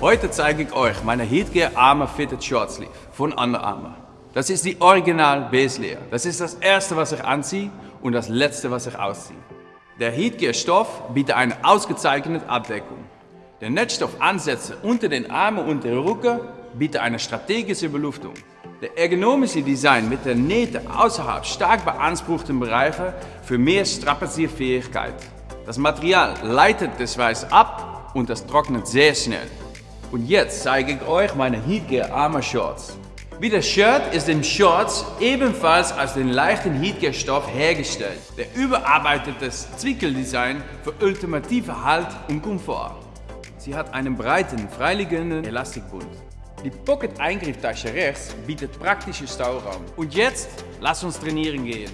Heute zeige ich euch meine Heatgear Armor Fitted Short Sleeve von Under Armour. Das ist die Original Base Layer. Das ist das erste, was ich anziehe und das letzte, was ich ausziehe. Der Heatgear Stoff bietet eine ausgezeichnete Abdeckung. Der Netzstoffansätze unter den Armen und der Rücken bieten eine strategische Beluftung. Der ergonomische Design mit der Nähte außerhalb stark beanspruchten Bereiche für mehr Strapazierfähigkeit. Das Material leitet das Weiß ab und das trocknet sehr schnell. Und jetzt zeige ich euch meine Heatgear Armor Shorts. Wie das Shirt ist im Shorts ebenfalls aus dem leichten Heatgear Stoff hergestellt. Der überarbeitete Zwickeldesign für ultimative Halt und Komfort. Sie hat einen breiten, freiliegenden Elastikbund. Die Pocket-Eingrifftasche rechts bietet praktische Stauraum. Und jetzt, lass uns trainieren gehen.